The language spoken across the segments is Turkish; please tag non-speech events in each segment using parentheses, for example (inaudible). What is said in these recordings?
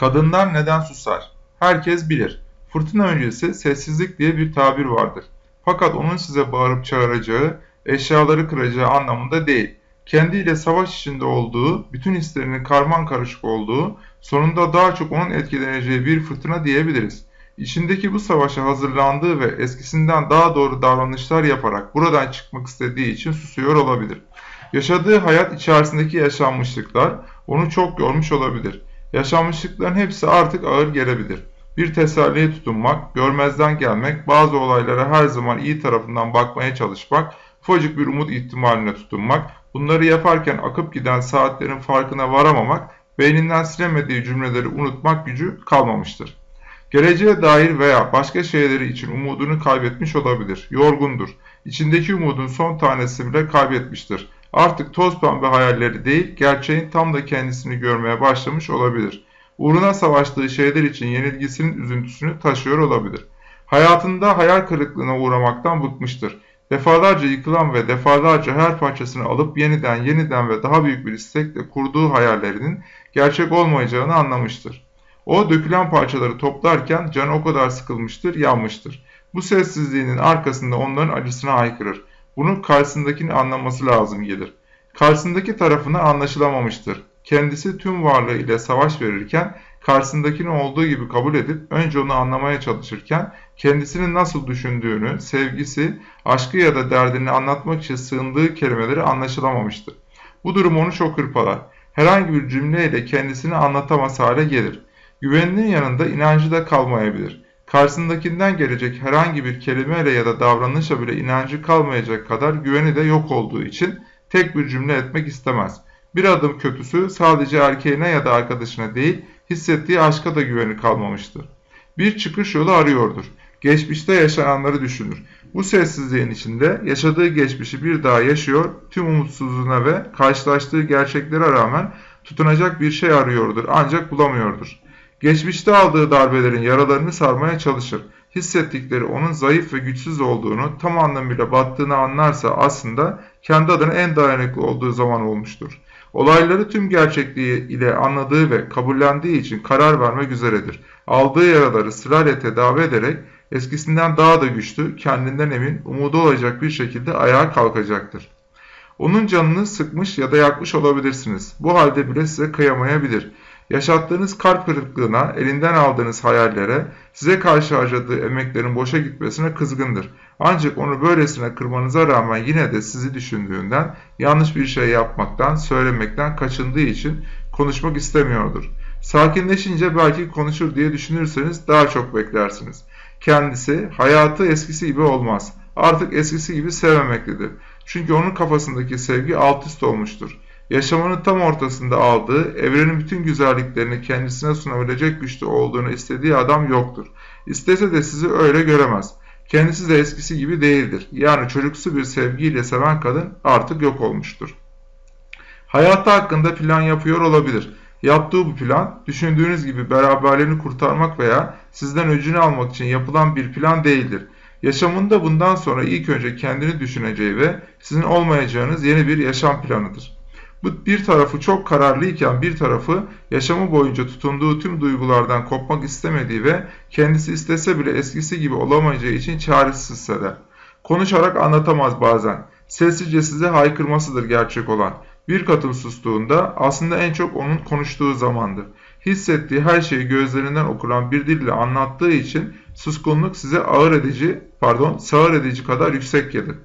Kadınlar neden susar? Herkes bilir. Fırtına öncesi sessizlik diye bir tabir vardır. Fakat onun size bağırıp çağıracağı, eşyaları kıracağı anlamında değil. Kendiyle savaş içinde olduğu, bütün hislerinin karman karışık olduğu, sonunda daha çok onun etkileneceği bir fırtına diyebiliriz. İçindeki bu savaşa hazırlandığı ve eskisinden daha doğru davranışlar yaparak buradan çıkmak istediği için susuyor olabilir. Yaşadığı hayat içerisindeki yaşanmışlıklar onu çok yormuş olabilir. Yaşanmışlıkların hepsi artık ağır gelebilir. Bir teselliye tutunmak, görmezden gelmek, bazı olaylara her zaman iyi tarafından bakmaya çalışmak, ufacık bir umut ihtimaline tutunmak, bunları yaparken akıp giden saatlerin farkına varamamak, beyninden silemediği cümleleri unutmak gücü kalmamıştır. Geleceğe dair veya başka şeyleri için umudunu kaybetmiş olabilir. Yorgundur. İçindeki umudun son tanesi bile kaybetmiştir. Artık toz pembe hayalleri değil, gerçeğin tam da kendisini görmeye başlamış olabilir. Uğruna savaştığı şeyler için yenilgisinin üzüntüsünü taşıyor olabilir. Hayatında hayal kırıklığına uğramaktan bıkmıştır. Defalarca yıkılan ve defalarca her parçasını alıp yeniden yeniden ve daha büyük bir istekle kurduğu hayallerinin gerçek olmayacağını anlamıştır. O dökülen parçaları toplarken canı o kadar sıkılmıştır, yanmıştır. Bu sessizliğinin arkasında onların acısına haykırır. Bunu karşısındakini anlaması lazım gelir. Karşısındaki tarafını anlaşılamamıştır. Kendisi tüm varlığı ile savaş verirken karşısındakini olduğu gibi kabul edip önce onu anlamaya çalışırken kendisinin nasıl düşündüğünü, sevgisi, aşkı ya da derdini anlatmak için sığındığı kelimeleri anlaşılamamıştır. Bu durum onu çok hırpalar. Herhangi bir cümleyle kendisini anlatamaz hale gelir. Güveninin yanında inancı da kalmayabilir. Karşısındakinden gelecek herhangi bir kelimeyle ya da davranışla bile inancı kalmayacak kadar güveni de yok olduğu için tek bir cümle etmek istemez. Bir adım kötüsü sadece erkeğine ya da arkadaşına değil, hissettiği aşka da güveni kalmamıştır. Bir çıkış yolu arıyordur. Geçmişte yaşananları düşünür. Bu sessizliğin içinde yaşadığı geçmişi bir daha yaşıyor, tüm umutsuzluğuna ve karşılaştığı gerçeklere rağmen tutunacak bir şey arıyordur ancak bulamıyordur. Geçmişte aldığı darbelerin yaralarını sarmaya çalışır. Hissettikleri onun zayıf ve güçsüz olduğunu, tam anlamıyla battığını anlarsa aslında kendi adına en dayanıklı olduğu zaman olmuştur. Olayları tüm gerçekliği ile anladığı ve kabullendiği için karar vermek üzeredir. Aldığı yaraları sırayla tedavi ederek eskisinden daha da güçlü, kendinden emin, umudu olacak bir şekilde ayağa kalkacaktır. Onun canını sıkmış ya da yakmış olabilirsiniz. Bu halde bile size kıyamayabilir. Yaşattığınız kalp kırıklığına, elinden aldığınız hayallere, size karşı harcadığı emeklerin boşa gitmesine kızgındır. Ancak onu böylesine kırmanıza rağmen yine de sizi düşündüğünden, yanlış bir şey yapmaktan, söylemekten kaçındığı için konuşmak istemiyordur. Sakinleşince belki konuşur diye düşünürseniz daha çok beklersiniz. Kendisi hayatı eskisi gibi olmaz. Artık eskisi gibi sevmemektedir. Çünkü onun kafasındaki sevgi alt üst olmuştur. Yaşamının tam ortasında aldığı, evrenin bütün güzelliklerini kendisine sunabilecek güçte olduğunu istediği adam yoktur. İstese de sizi öyle göremez. Kendisi de eskisi gibi değildir. Yani çocuksu bir sevgiyle seven kadın artık yok olmuştur. Hayatı hakkında plan yapıyor olabilir. Yaptığı bu plan, düşündüğünüz gibi beraberliğini kurtarmak veya sizden öcünü almak için yapılan bir plan değildir. Yaşamında bundan sonra ilk önce kendini düşüneceği ve sizin olmayacağınız yeni bir yaşam planıdır. Bir tarafı çok kararlıyken bir tarafı yaşamı boyunca tutunduğu tüm duygulardan kopmak istemediği ve kendisi istese bile eskisi gibi olamayacağı için çaresiz hisseder. Konuşarak anlatamaz bazen. Sessizce size haykırmasıdır gerçek olan. Bir kadın sustuğunda aslında en çok onun konuştuğu zamandır. Hissettiği her şeyi gözlerinden okulan bir dille anlattığı için suskunluk size ağır edici, pardon, sağır edici kadar yüksek gelir.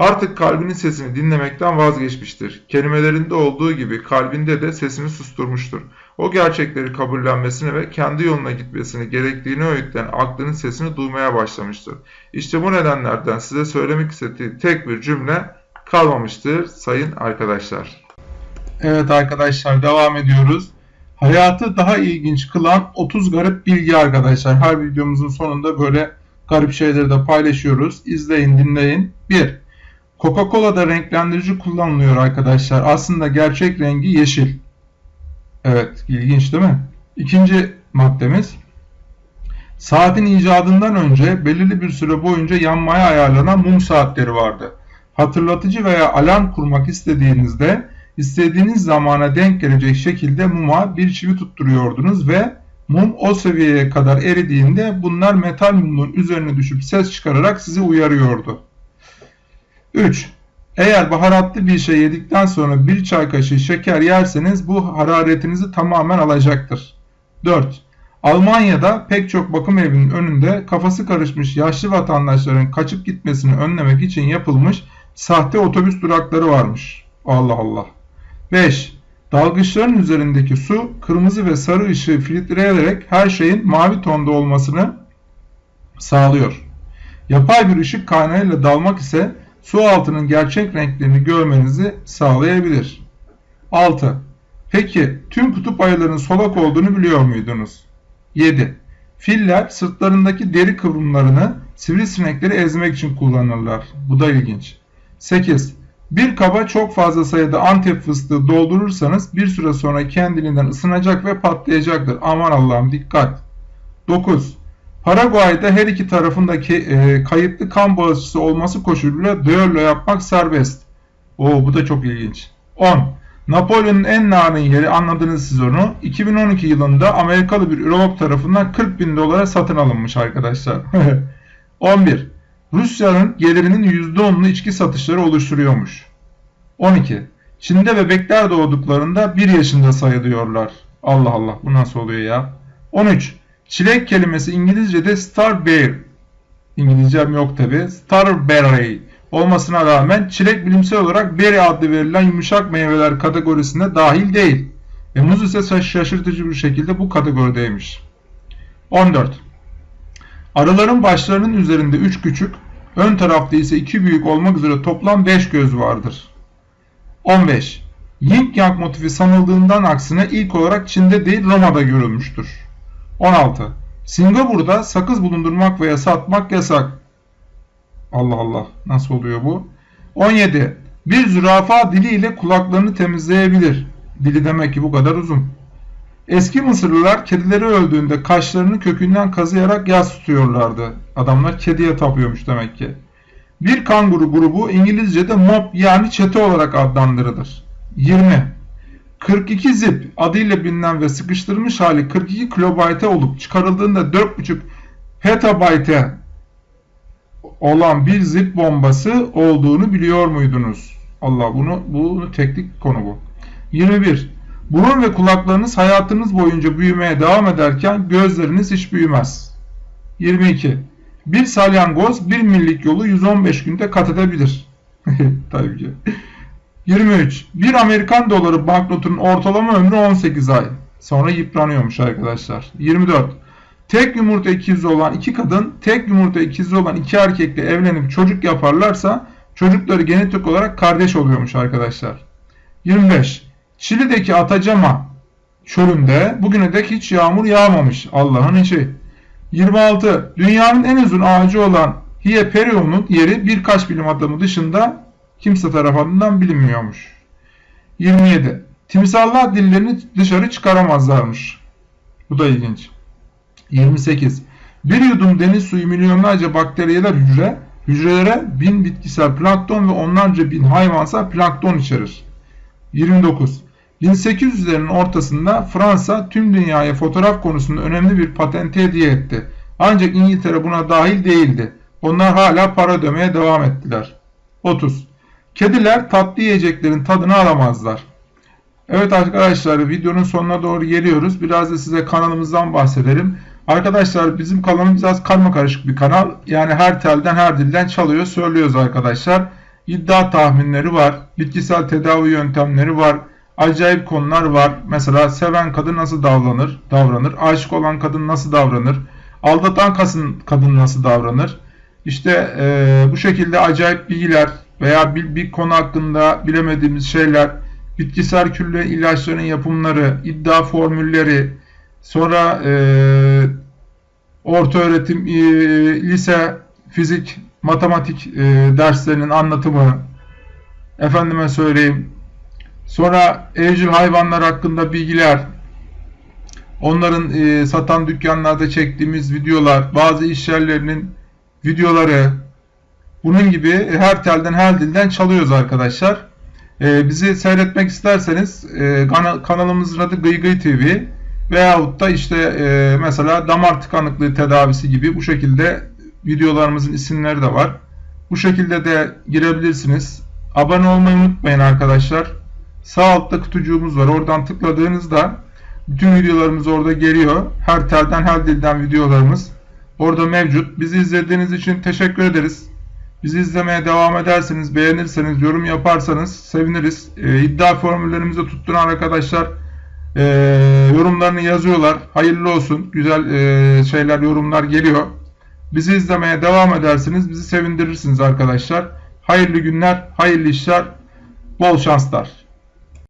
Artık kalbinin sesini dinlemekten vazgeçmiştir. Kelimelerinde olduğu gibi kalbinde de sesini susturmuştur. O gerçekleri kabullenmesini ve kendi yoluna gitmesini gerektiğini öğütleyen aklının sesini duymaya başlamıştır. İşte bu nedenlerden size söylemek istediği tek bir cümle kalmamıştır sayın arkadaşlar. Evet arkadaşlar devam ediyoruz. Hayatı daha ilginç kılan 30 garip bilgi arkadaşlar. Her videomuzun sonunda böyle garip şeyleri de paylaşıyoruz. İzleyin dinleyin. 1. Coca-Cola'da renklendirici kullanılıyor arkadaşlar. Aslında gerçek rengi yeşil. Evet, ilginç değil mi? İkinci maddemiz. Saatin icadından önce belirli bir süre boyunca yanmaya ayarlanan mum saatleri vardı. Hatırlatıcı veya alarm kurmak istediğinizde istediğiniz zamana denk gelecek şekilde muma bir çivi tutturuyordunuz ve mum o seviyeye kadar eridiğinde bunlar metal mumun üzerine düşüp ses çıkararak sizi uyarıyordu. 3. Eğer baharatlı bir şey yedikten sonra bir çay kaşığı şeker yerseniz bu hararetinizi tamamen alacaktır. 4. Almanya'da pek çok bakım evinin önünde kafası karışmış yaşlı vatandaşların kaçıp gitmesini önlemek için yapılmış sahte otobüs durakları varmış. Allah Allah. 5. Dalgıçların üzerindeki su kırmızı ve sarı ışığı filtreleyerek her şeyin mavi tonda olmasını sağlıyor. Yapay bir ışık kaynağıyla dalmak ise su altının gerçek renklerini görmenizi sağlayabilir. 6. Peki tüm kutup ayılarının solak olduğunu biliyor muydunuz? 7. Filler sırtlarındaki deri kıvrımlarını sivrisinekleri ezmek için kullanırlar. Bu da ilginç. 8. Bir kaba çok fazla sayıda antep fıstığı doldurursanız bir süre sonra kendiliğinden ısınacak ve patlayacaktır. Aman Allah'ım dikkat. 9. Paraguay'da her iki tarafındaki e, kayıtlı kan bağışçısı olması koşuluyla düello yapmak serbest. Oo bu da çok ilginç. 10. Napolyon'un en narin yeri anladınız siz onu. 2012 yılında Amerikalı bir ürolog tarafından 40 bin dolara satın alınmış arkadaşlar. (laughs) 11. Rusya'nın gelirinin %10'unu içki satışları oluşturuyormuş. 12. Çin'de bebekler doğduklarında 1 yaşında sayılıyorlar. Allah Allah bu nasıl oluyor ya? 13. Çilek kelimesi İngilizce'de starberry. İngilizcem yok tabi. Starberry olmasına rağmen çilek bilimsel olarak berry adlı verilen yumuşak meyveler kategorisine dahil değil. Ve muz ise şaşırtıcı bir şekilde bu kategorideymiş. 14. Arıların başlarının üzerinde 3 küçük, ön tarafta ise 2 büyük olmak üzere toplam 5 göz vardır. 15. Yin Yang motifi sanıldığından aksine ilk olarak Çin'de değil Roma'da görülmüştür. 16. Singapur'da sakız bulundurmak veya satmak yasak. Allah Allah nasıl oluyor bu? 17. Bir zürafa diliyle kulaklarını temizleyebilir. Dili demek ki bu kadar uzun. Eski Mısırlılar kedileri öldüğünde kaşlarını kökünden kazıyarak yas tutuyorlardı. Adamlar kediye tapıyormuş demek ki. Bir kanguru grubu İngilizce'de mob yani çete olarak adlandırılır. 20. 42 zip adıyla bilinen ve sıkıştırılmış hali 42 kilobayte olup çıkarıldığında 4,5 petabayte olan bir zip bombası olduğunu biliyor muydunuz? Allah bunu bunu teknik konu bu. 21. Burun ve kulaklarınız hayatınız boyunca büyümeye devam ederken gözleriniz hiç büyümez. 22. Bir salyangoz bir millik yolu 115 günde kat edebilir. (laughs) Tabii ki. 23. Bir Amerikan doları banknotunun ortalama ömrü 18 ay. Sonra yıpranıyormuş arkadaşlar. 24. Tek yumurta ikizi olan iki kadın, tek yumurta ikizi olan iki erkekle evlenip çocuk yaparlarsa çocukları genetik olarak kardeş oluyormuş arkadaşlar. 25. Şili'deki Atacama çölünde bugüne dek hiç yağmur yağmamış. Allah'ın işi. 26. Dünyanın en uzun ağacı olan Hieperion'un yeri birkaç bilim adamı dışında kimse tarafından bilinmiyormuş. 27. Timsallar dillerini dışarı çıkaramazlarmış. Bu da ilginç. 28. Bir yudum deniz suyu milyonlarca bakteriyeler hücre, hücrelere bin bitkisel plankton ve onlarca bin hayvansal plankton içerir. 29. 1800'lerin ortasında Fransa tüm dünyaya fotoğraf konusunda önemli bir patente hediye etti. Ancak İngiltere buna dahil değildi. Onlar hala para ödemeye devam ettiler. 30. Kediler tatlı yiyeceklerin tadını alamazlar. Evet arkadaşlar videonun sonuna doğru geliyoruz. Biraz da size kanalımızdan bahsedelim. Arkadaşlar bizim kanalımız biraz karma karışık bir kanal. Yani her telden her dilden çalıyor söylüyoruz arkadaşlar. İddia tahminleri var. Bitkisel tedavi yöntemleri var. Acayip konular var. Mesela seven kadın nasıl davranır? Davranır. Aşık olan kadın nasıl davranır? Aldatan kadın, nasıl davranır? İşte e, bu şekilde acayip bilgiler veya bir, bir konu hakkında bilemediğimiz şeyler, bitkisel külle ilaçların yapımları, iddia formülleri, sonra e, orta öğretim, e, lise, fizik, matematik e, derslerinin anlatımı, efendime söyleyeyim, sonra evcil hayvanlar hakkında bilgiler, onların e, satan dükkanlarda çektiğimiz videolar, bazı iş yerlerinin videoları, bunun gibi her telden her dilden çalıyoruz arkadaşlar. Ee, bizi seyretmek isterseniz e, kana- kanalımızın adı Gıy Gıy TV veyahut da işte e, mesela damar tıkanıklığı tedavisi gibi bu şekilde videolarımızın isimleri de var. Bu şekilde de girebilirsiniz. Abone olmayı unutmayın arkadaşlar. Sağ altta kutucuğumuz var. Oradan tıkladığınızda bütün videolarımız orada geliyor. Her telden her dilden videolarımız orada mevcut. Bizi izlediğiniz için teşekkür ederiz. Bizi izlemeye devam ederseniz, beğenirseniz, yorum yaparsanız seviniriz. Ee, iddia formüllerimizi tutturan arkadaşlar e, yorumlarını yazıyorlar. Hayırlı olsun. Güzel e, şeyler, yorumlar geliyor. Bizi izlemeye devam edersiniz. Bizi sevindirirsiniz arkadaşlar. Hayırlı günler, hayırlı işler, bol şanslar.